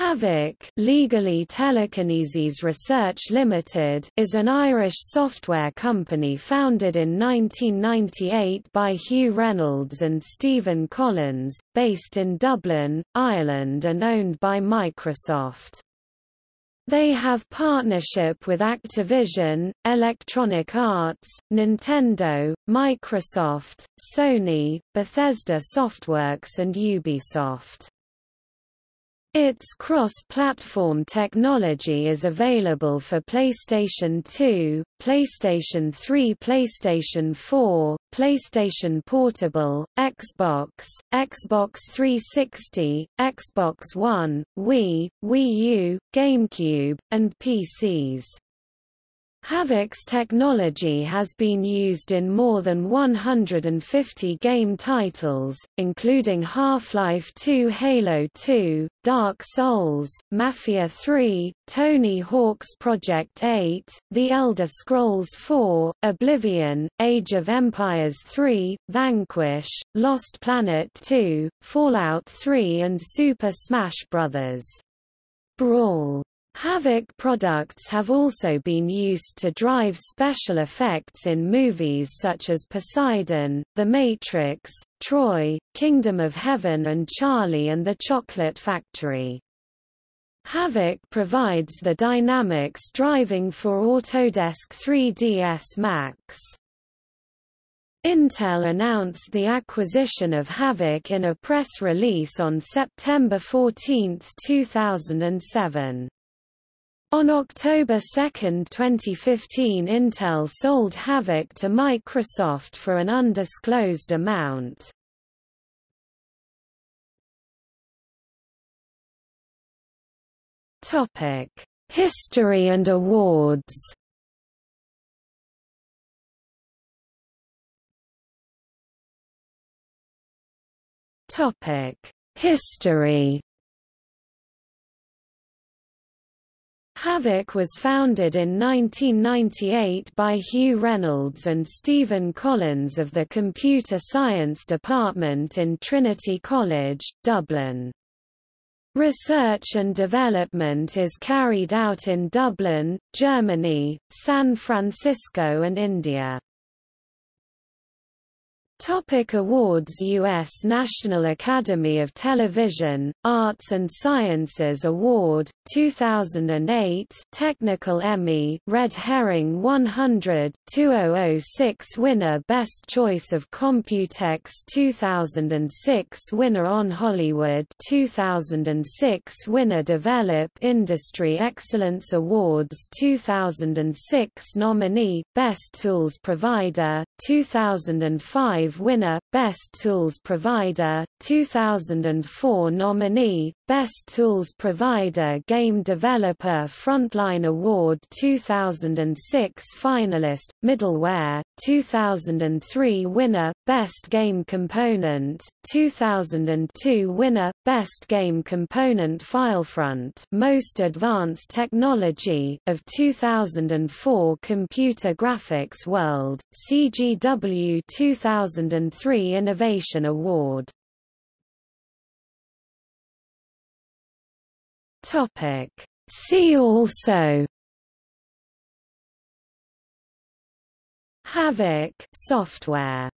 Havok legally Telekinesys Research Limited is an Irish software company founded in 1998 by Hugh Reynolds and Stephen Collins, based in Dublin, Ireland and owned by Microsoft. They have partnership with Activision, Electronic Arts, Nintendo, Microsoft, Sony, Bethesda Softworks and Ubisoft. Its cross-platform technology is available for PlayStation 2, PlayStation 3 PlayStation 4, PlayStation Portable, Xbox, Xbox 360, Xbox One, Wii, Wii U, GameCube, and PCs. Havok's technology has been used in more than 150 game titles, including Half-Life 2 Halo 2, Dark Souls, Mafia 3, Tony Hawk's Project 8, The Elder Scrolls 4, Oblivion, Age of Empires 3, Vanquish, Lost Planet 2, Fallout 3 and Super Smash Bros. Brawl. Havok products have also been used to drive special effects in movies such as Poseidon, The Matrix, Troy, Kingdom of Heaven and Charlie and the Chocolate Factory. Havok provides the dynamics driving for Autodesk 3ds Max. Intel announced the acquisition of Havok in a press release on September 14, 2007. On October 2, 2015 Intel sold Havok to Microsoft for an undisclosed amount. History and awards Topic History Havok was founded in 1998 by Hugh Reynolds and Stephen Collins of the Computer Science Department in Trinity College, Dublin. Research and development is carried out in Dublin, Germany, San Francisco and India. Topic awards U.S. National Academy of Television, Arts and Sciences Award, 2008 Technical Emmy Red Herring 100, 2006 winner Best Choice of Computex 2006 winner On Hollywood 2006 winner Develop Industry Excellence Awards 2006 nominee, Best Tools Provider, 2005 winner, Best Tools Provider, 2004 nominee, Best Tools Provider Game Developer Frontline Award 2006 finalist, Middleware, 2003 winner, Best Game Component, 2002 winner, Best Game Component Filefront Most Advanced Technology of 2004 Computer Graphics World, CGW 2003 Innovation Award See also. Havok software